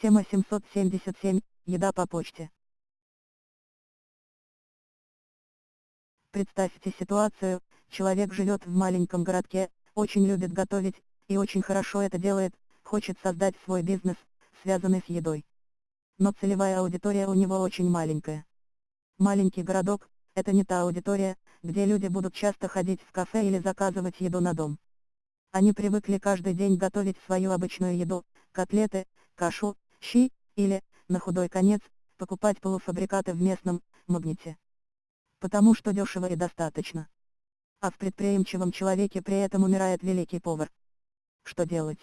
Тема 777. Еда по почте. Представьте ситуацию, человек живет в маленьком городке, очень любит готовить, и очень хорошо это делает, хочет создать свой бизнес, связанный с едой. Но целевая аудитория у него очень маленькая. Маленький городок – это не та аудитория, где люди будут часто ходить в кафе или заказывать еду на дом. Они привыкли каждый день готовить свою обычную еду, котлеты, кашу, щи, или, на худой конец, покупать полуфабрикаты в местном магните. Потому что дешево и достаточно. А в предприимчивом человеке при этом умирает великий повар. Что делать?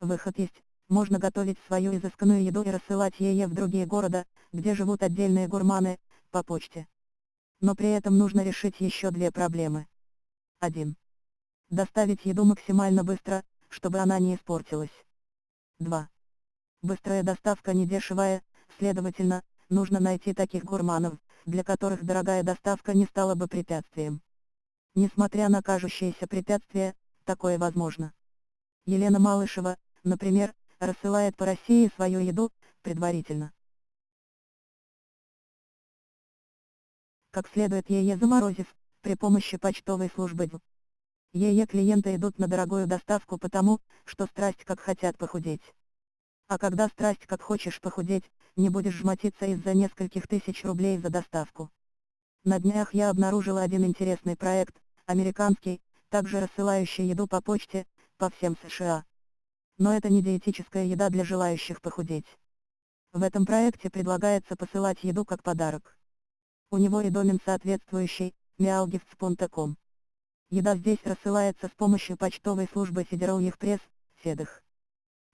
Выход есть, можно готовить свою изысканную еду и рассылать ее в другие города, где живут отдельные гурманы, по почте. Но при этом нужно решить еще две проблемы. 1. Доставить еду максимально быстро, чтобы она не испортилась. 2. Быстрая доставка не дешевая, следовательно, нужно найти таких гурманов, для которых дорогая доставка не стала бы препятствием. Несмотря на кажущиеся препятствия, такое возможно. Елена Малышева, например, рассылает по России свою еду, предварительно. Как следует ее заморозив, при помощи почтовой службы Ее клиенты идут на дорогую доставку потому, что страсть как хотят похудеть. А когда страсть как хочешь похудеть, не будешь жмотиться из-за нескольких тысяч рублей за доставку. На днях я обнаружила один интересный проект, американский, также рассылающий еду по почте, по всем США. Но это не диетическая еда для желающих похудеть. В этом проекте предлагается посылать еду как подарок. У него и домен соответствующий, mealgifts.com. Еда здесь рассылается с помощью почтовой службы Federal Express, FedEx.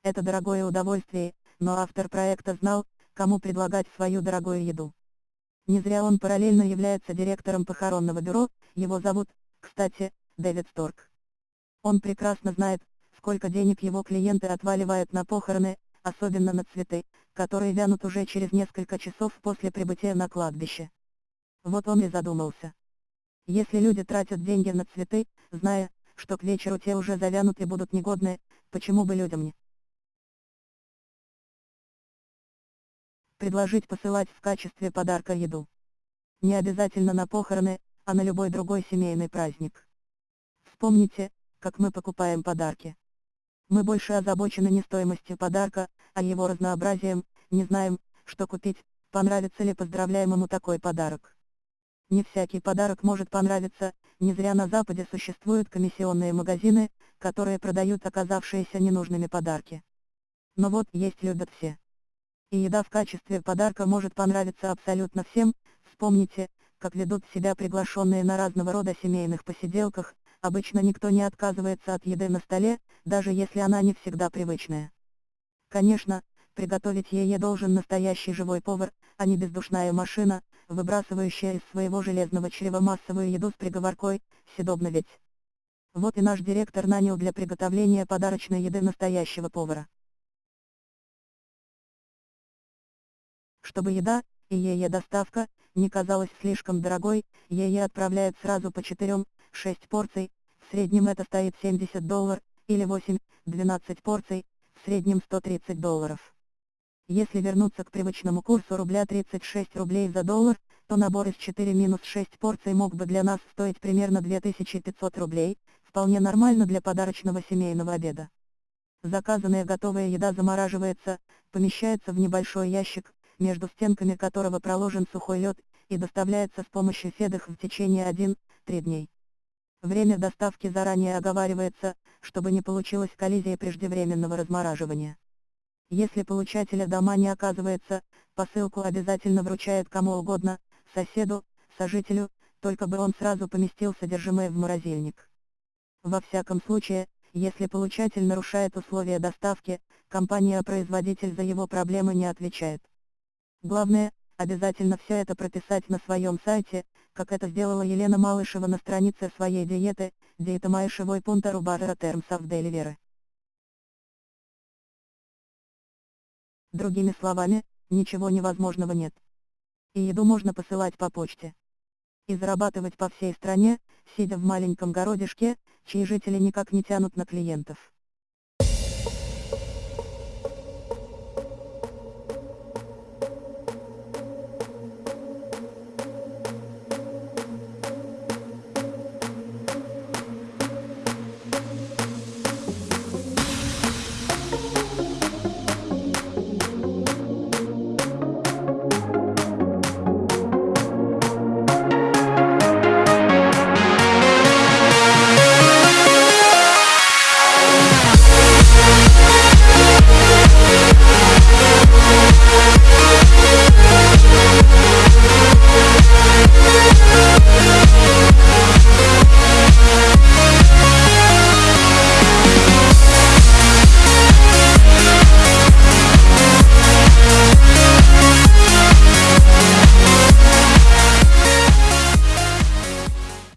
Это дорогое удовольствие, но автор проекта знал, кому предлагать свою дорогую еду. Не зря он параллельно является директором похоронного бюро, его зовут, кстати, Дэвид Сторк. Он прекрасно знает, сколько денег его клиенты отваливают на похороны, особенно на цветы, которые вянут уже через несколько часов после прибытия на кладбище. Вот он и задумался. Если люди тратят деньги на цветы, зная, что к вечеру те уже завянут и будут негодны, почему бы людям не? Предложить посылать в качестве подарка еду. Не обязательно на похороны, а на любой другой семейный праздник. Вспомните, как мы покупаем подарки. Мы больше озабочены не стоимостью подарка, а его разнообразием, не знаем, что купить, понравится ли поздравляемому такой подарок. Не всякий подарок может понравиться, не зря на Западе существуют комиссионные магазины, которые продают оказавшиеся ненужными подарки. Но вот есть любят все. И еда в качестве подарка может понравиться абсолютно всем, вспомните, как ведут себя приглашенные на разного рода семейных посиделках, обычно никто не отказывается от еды на столе, даже если она не всегда привычная. Конечно, приготовить ее должен настоящий живой повар, а не бездушная машина, выбрасывающая из своего железного чрева массовую еду с приговоркой «съедобно ведь». Вот и наш директор нанял для приготовления подарочной еды настоящего повара. Чтобы еда, и ее доставка, не казалась слишком дорогой, ее отправляют сразу по 4-6 порций, в среднем это стоит 70 долларов, или 8-12 порций, в среднем 130 долларов. Если вернуться к привычному курсу рубля 36 рублей за доллар, то набор из 4-6 порций мог бы для нас стоить примерно 2500 рублей, вполне нормально для подарочного семейного обеда. Заказанная готовая еда замораживается, помещается в небольшой ящик, между стенками которого проложен сухой лед, и доставляется с помощью федых в течение 1-3 дней. Время доставки заранее оговаривается, чтобы не получилось коллизии преждевременного размораживания. Если получателя дома не оказывается, посылку обязательно вручает кому угодно, соседу, сожителю, только бы он сразу поместил содержимое в морозильник. Во всяком случае, если получатель нарушает условия доставки, компания-производитель за его проблемы не отвечает. Главное, обязательно все это прописать на своем сайте, как это сделала Елена Малышева на странице своей диеты, диета Майшевой пункта Рубара Terms of Delivery. Другими словами, ничего невозможного нет. И еду можно посылать по почте. И зарабатывать по всей стране, сидя в маленьком городишке, чьи жители никак не тянут на клиентов.